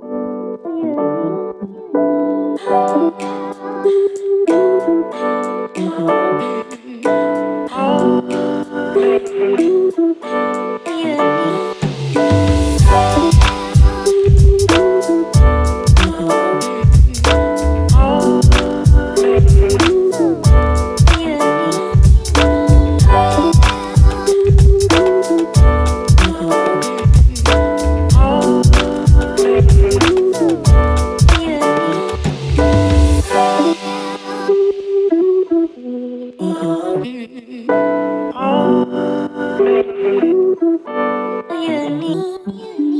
Thank you. you need.